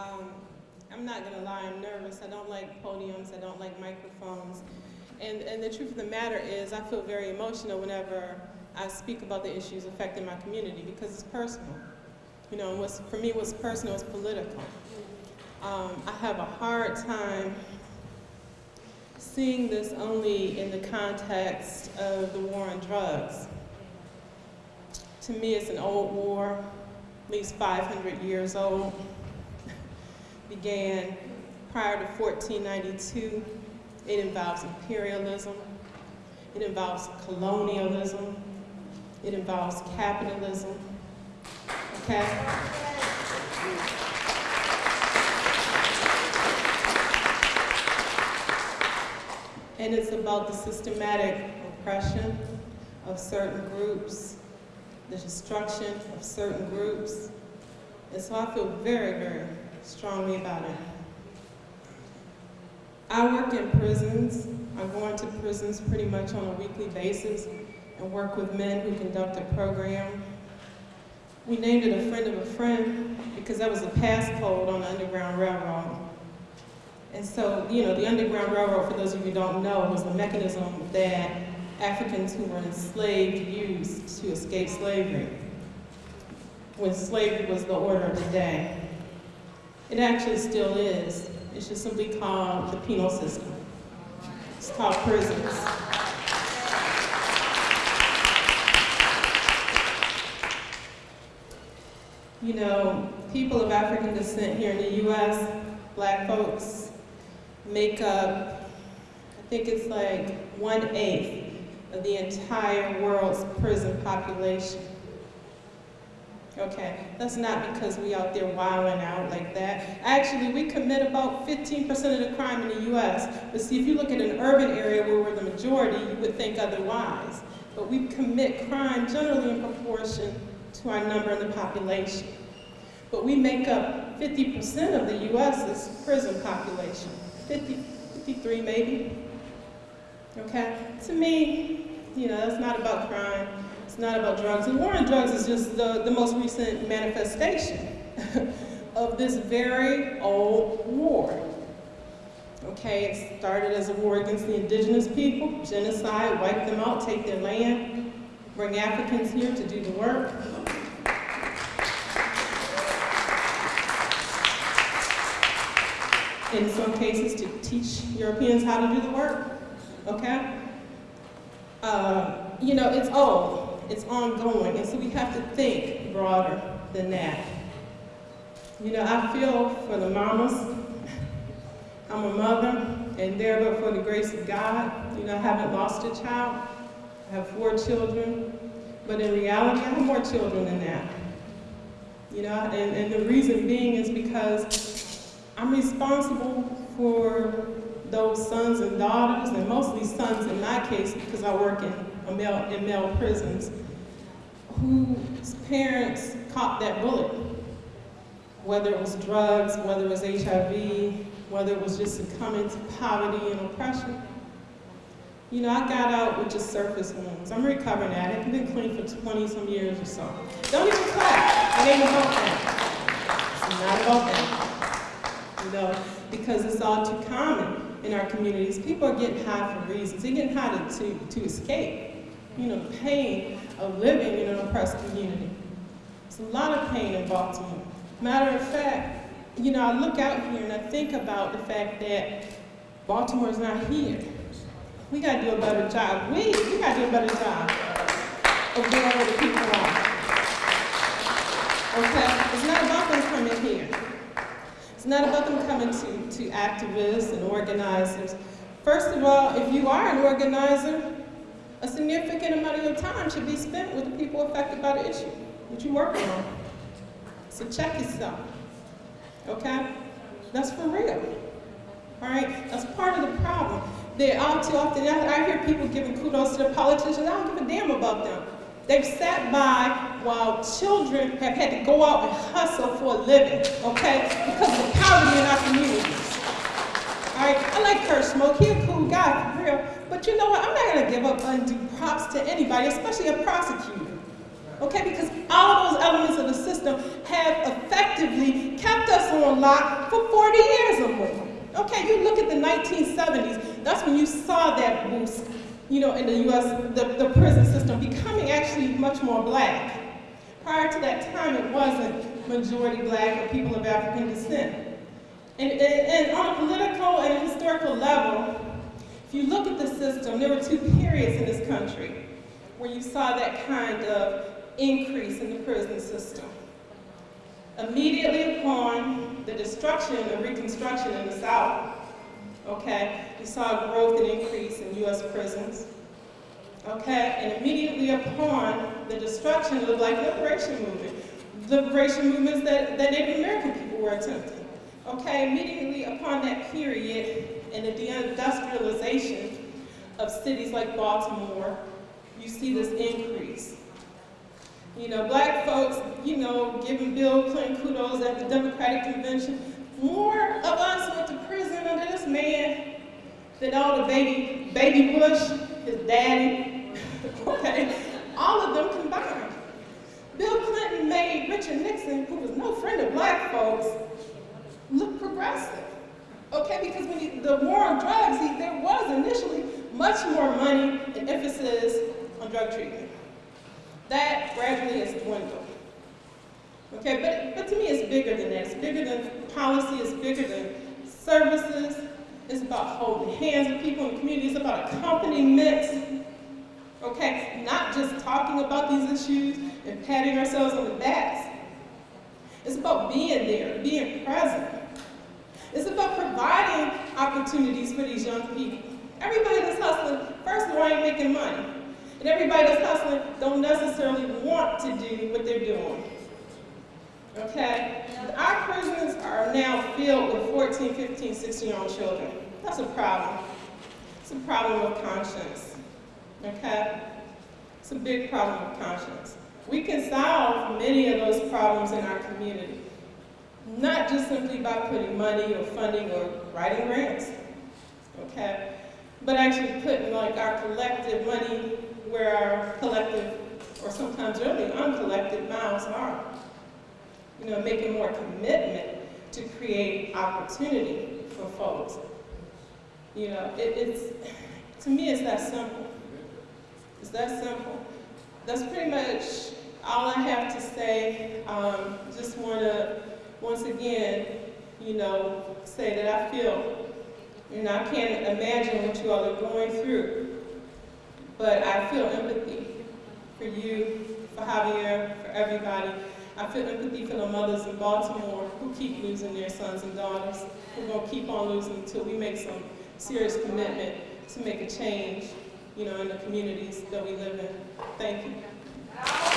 Um, I'm not gonna lie, I'm nervous. I don't like podiums, I don't like microphones. And, and the truth of the matter is, I feel very emotional whenever I speak about the issues affecting my community because it's personal. You know, what's, for me, what's personal is political. Um, I have a hard time seeing this only in the context of the war on drugs. To me, it's an old war, at least 500 years old. Began prior to 1492. It involves imperialism. It involves colonialism. It involves capitalism. Okay? And it's about the systematic oppression of certain groups, the destruction of certain groups. And so I feel very, very strongly about it. I work in prisons. I go into prisons pretty much on a weekly basis and work with men who conduct a program. We named it a friend of a friend because that was a passcode on the Underground Railroad. And so, you know, the Underground Railroad, for those of you who don't know, was the mechanism that Africans who were enslaved used to escape slavery when slavery was the order of the day. It actually still is. It's just simply called the penal system. It's called prisons. You know, people of African descent here in the U.S., black folks, make up, I think it's like one-eighth of the entire world's prison population. Okay, that's not because we out there wilding out like that. Actually, we commit about 15% of the crime in the U.S. But see, if you look at an urban area where we're the majority, you would think otherwise. But we commit crime generally in proportion to our number in the population. But we make up 50% of the U.S.'s prison population. 50, 53 maybe. Okay? To me, you know, that's not about crime. It's not about drugs. And war on drugs is just the, the most recent manifestation of this very old war. Okay, it started as a war against the indigenous people, genocide, wipe them out, take their land, bring Africans here to do the work. In some cases, to teach Europeans how to do the work, okay? Uh, you know, it's old, it's ongoing, and so we have to think broader than that. You know, I feel for the mamas. I'm a mother, and there, but for the grace of God, you know, I haven't lost a child. I have four children, but in reality, I have more children than that. You know, and, and the reason being is because I'm responsible for those sons and daughters, and mostly sons in my case, because I work in, in male prisons, whose parents caught that bullet. Whether it was drugs, whether it was HIV, whether it was just succumbing to poverty and oppression. You know, I got out with just surface wounds. I'm recovering addict. I've been clean for 20 some years or so. Don't even clap. It ain't about that. It's not about that. You know, because it's all too common in our communities. People are getting high for reasons. They're getting high to, to, to escape, you know, the pain of living in an oppressed community. It's a lot of pain in Baltimore. Matter of fact, you know, I look out here and I think about the fact that Baltimore is not here. We got to do a better job. We, we got to do a better job of where the people are. Okay? It's not about them coming here. It's not about them coming to, to activists and organizers. First of all, if you are an organizer, a significant amount of your time should be spent with the people affected by the issue that you're working on. So check yourself okay? That's for real, all right? That's part of the problem. They all too often, I hear people giving kudos to the politicians, I don't give a damn about them. They've sat by while children have had to go out and hustle for a living, okay? Because of the poverty in our communities. Right, I like Kurt Schmoke, he's a cool guy, for real. But you know what, I'm not gonna give up undue props to anybody, especially a prosecutor okay? Because all those elements of the system have effectively kept us on lock for 40 years or more. Okay, you look at the 1970s, that's when you saw that boost, you know, in the US, the, the prison system becoming actually much more black. Prior to that time, it wasn't majority black or people of African descent. And, and, and on a political and historical level, if you look at the system, there were two periods in this country where you saw that kind of increase in the prison system. Immediately upon the destruction and reconstruction in the South, okay, you saw a growth and increase in U.S. prisons. Okay, and immediately upon the destruction of the Black Liberation Movement, the liberation movements that, that Native American people were attempting. Okay, immediately upon that period and the deindustrialization of cities like Baltimore, you see this increase. You know, black folks, you know, giving Bill Clinton kudos at the Democratic Convention. More of us went to prison under this man than all the baby, baby Bush, his daddy, okay? All of them combined. Bill Clinton made Richard Nixon, who was no friend of black folks, look progressive. Okay, because when you, the war on drugs, he, there was initially much more money and emphasis on drug treatment. That gradually has dwindled. Okay, but, but to me it's bigger than that. It's bigger than policy, it's bigger than services. It's about holding hands with people in the community. It's about accompaniment. Okay, not just talking about these issues and patting ourselves on the backs. It's about being there, being present. It's about providing opportunities for these young people. Everybody that's hustling, first of all, ain't making money. And everybody that's hustling don't necessarily want to do what they're doing. Okay? Our prisons are now filled with 14, 15, 16-year-old children. That's a problem. It's a problem of conscience. Okay? It's a big problem of conscience. We can solve many of those problems in our community. Not just simply by putting money or funding or writing grants. Okay? But actually putting like our collective money where our collective, or sometimes really uncollected mouths are. You know, making more commitment to create opportunity for folks. You know, it, it's, to me it's that simple. It's that simple. That's pretty much all I have to say. Um, just want to, once again, you know, say that I feel, know, I can't imagine what you all are going through. But I feel empathy for you, for Javier, for everybody. I feel empathy for the mothers in Baltimore who keep losing their sons and daughters. We're going to keep on losing until we make some serious commitment to make a change, you know, in the communities that we live in. Thank you.